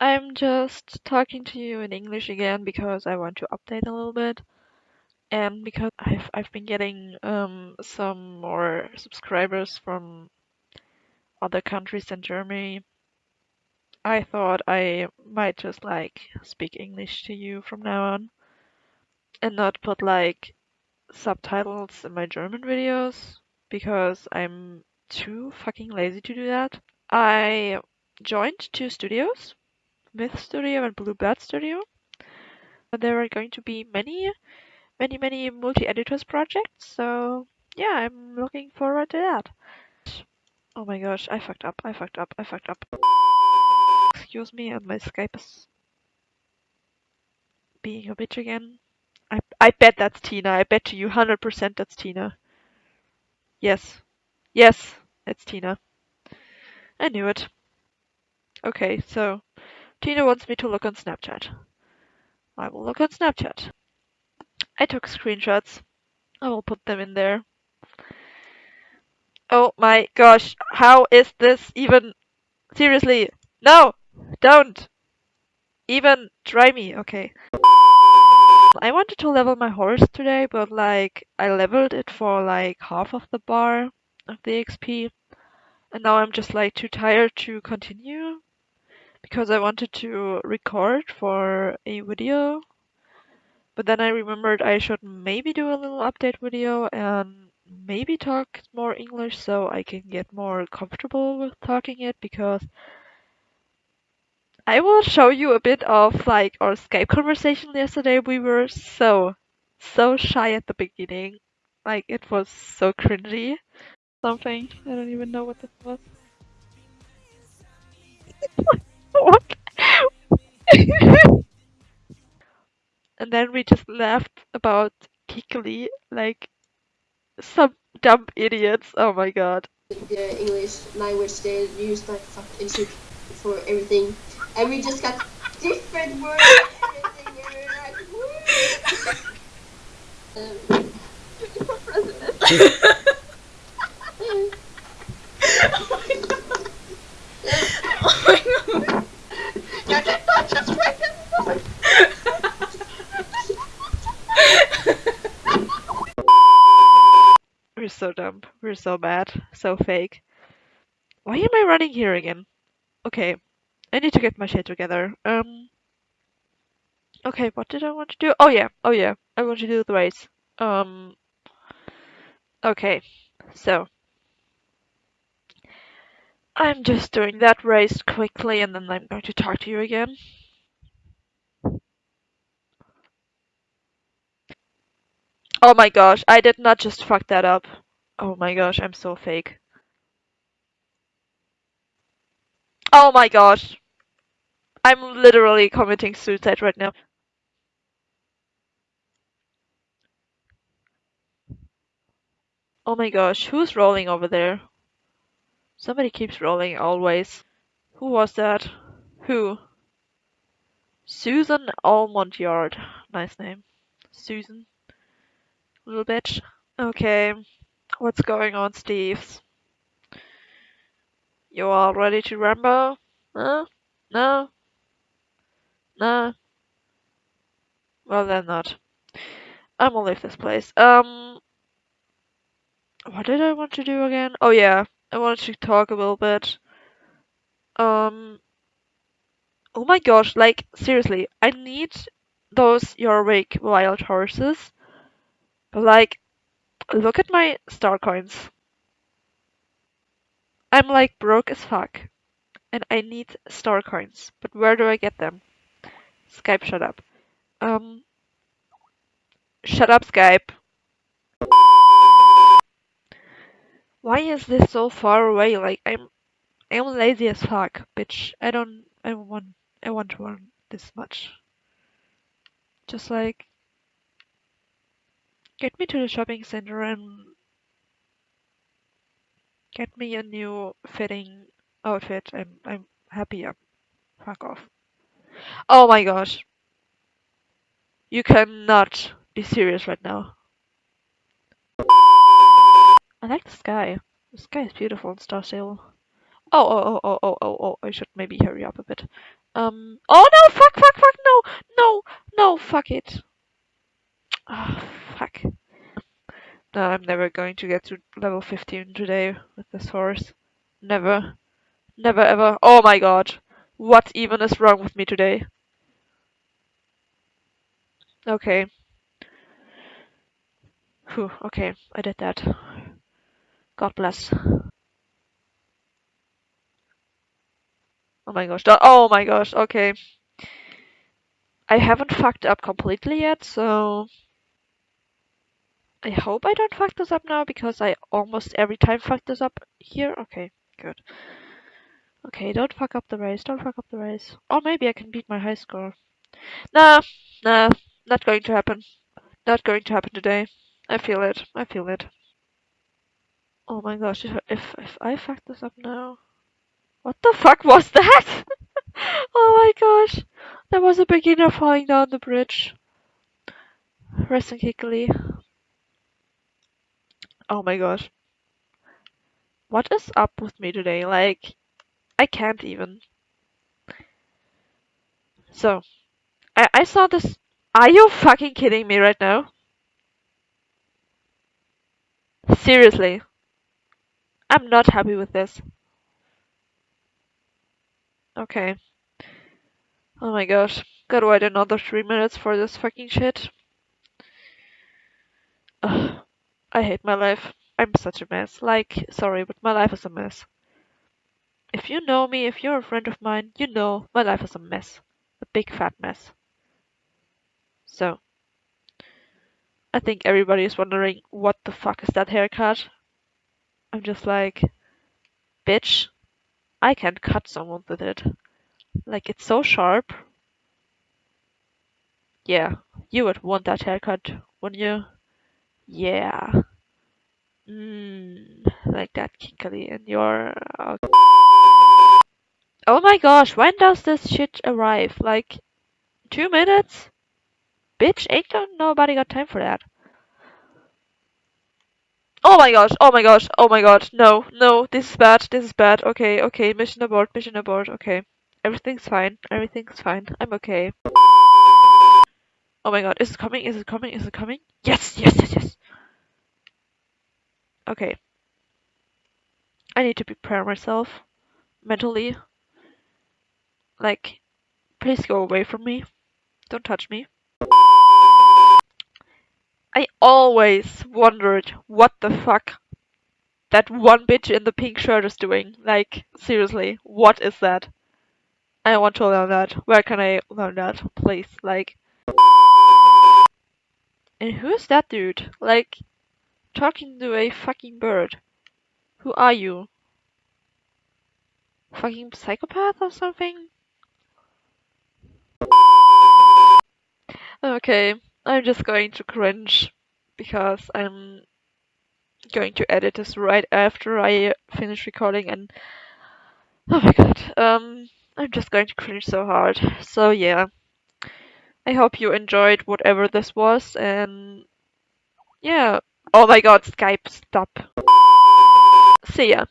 I'm just talking to you in English again because I want to update a little bit. And because I've I've been getting um some more subscribers from other countries than Germany. I thought I might just like speak English to you from now on and not put like subtitles in my German videos because I'm too fucking lazy to do that. I joined two studios Myth Studio and Blue Blood Studio. There are going to be many, many, many multi-editors projects, so yeah, I'm looking forward to that. Oh my gosh, I fucked up, I fucked up, I fucked up. Excuse me, and my Skype is being a bitch again. I, I bet that's Tina, I bet to you 100% that's Tina. Yes. Yes, it's Tina. I knew it. Okay, so Tina wants me to look on Snapchat. I will look on Snapchat. I took screenshots. I will put them in there. Oh my gosh, how is this even? Seriously, no! Don't! Even try me, okay. I wanted to level my horse today, but like, I leveled it for like half of the bar of the XP. And now I'm just like too tired to continue because I wanted to record for a video. But then I remembered I should maybe do a little update video and maybe talk more English so I can get more comfortable with talking it because I will show you a bit of like our Skype conversation yesterday. We were so, so shy at the beginning. Like it was so cringy. Something. I don't even know what this was. and then we just laughed about Kikli like some dumb idiots. Oh my god. The English language they use like fuck and for everything, and we just got different words. and everything, and we were like, woo! um, for president. Oh my god. You did not just president. We're so dumb. We're so bad. So fake. Why am I running here again? Okay. I need to get my shit together. Um. Okay, what did I want to do? Oh yeah, oh yeah. I want to do the race. Um. Okay. So. I'm just doing that race quickly and then I'm going to talk to you again. Oh my gosh, I did not just fuck that up. Oh my gosh, I'm so fake. Oh my gosh. I'm literally committing suicide right now. Oh my gosh, who's rolling over there? Somebody keeps rolling always. Who was that? Who? Susan Almond Yard. Nice name. Susan. Little bitch. Okay. What's going on, Steves? You all ready to rumble? Huh? No? No? Well then not. I'm gonna leave this place. Um what did I want to do again? Oh yeah, I wanted to talk a little bit. Um Oh my gosh, like seriously, I need those Jorvik wild horses. But like look at my star coins. I'm like broke as fuck. And I need star coins. But where do I get them? Skype shut up. Um Shut up Skype. Why is this so far away? Like I'm I'm lazy as fuck, bitch. I don't I want I want to run this much. Just like get me to the shopping center and get me a new fitting outfit. I'm I'm happy. I'm fuck off. Oh my gosh. You cannot be serious right now. I like the sky. The sky is beautiful in Star Stable. Oh, oh, oh, oh, oh, oh, oh, I should maybe hurry up a bit. Um, oh no, fuck, fuck, fuck, no, no, no, fuck it. Ah, No, I'm never going to get to level 15 today with this horse. Never. Never ever. Oh my god. What even is wrong with me today? Okay. Whew, okay, I did that. God bless. Oh my gosh. Oh my gosh, okay. I haven't fucked up completely yet, so... I hope I don't fuck this up now, because I almost every time fuck this up here. Okay, good. Okay, don't fuck up the race, don't fuck up the race. Or maybe I can beat my high score. Nah, nah, not going to happen. Not going to happen today. I feel it, I feel it. Oh my gosh, if, if, I fuck this up now... What the fuck was that? oh my gosh. There was a beginner falling down the bridge. Resting Hickley. Oh my gosh. What is up with me today? Like, I can't even. So, I, I saw this. Are you fucking kidding me right now? Seriously. I'm not happy with this. Okay. Oh my gosh. Gotta wait another three minutes for this fucking shit. Ugh. I hate my life. I'm such a mess. Like, sorry, but my life is a mess. If you know me, if you're a friend of mine, you know my life is a mess. A big fat mess. So, I think everybody is wondering what the fuck is that haircut? I'm just like, bitch, I can cut someone with it. Like, it's so sharp. Yeah, you would want that haircut, wouldn't you? Yeah. Mmm, like that kinkily in your... Okay. Oh my gosh, when does this shit arrive? Like, two minutes? Bitch, ain't nobody got time for that. Oh my gosh, oh my gosh, oh my god, no, no, this is bad, this is bad, okay, okay, mission abort, mission abort, okay. Everything's fine, everything's fine, I'm okay. Oh my god, is it coming, is it coming, is it coming? Yes, yes, yes, yes! Okay. I need to prepare myself, mentally. Like, please go away from me. Don't touch me. I always wondered what the fuck that one bitch in the pink shirt is doing. Like, seriously, what is that? I want to learn that. Where can I learn that? Please, like. And who is that dude? Like, talking to a fucking bird. Who are you? Fucking psychopath or something? Okay, I'm just going to cringe because I'm going to edit this right after I finish recording and oh my god, um, I'm just going to cringe so hard. So yeah, I hope you enjoyed whatever this was and yeah, oh my god, Skype, stop. See ya.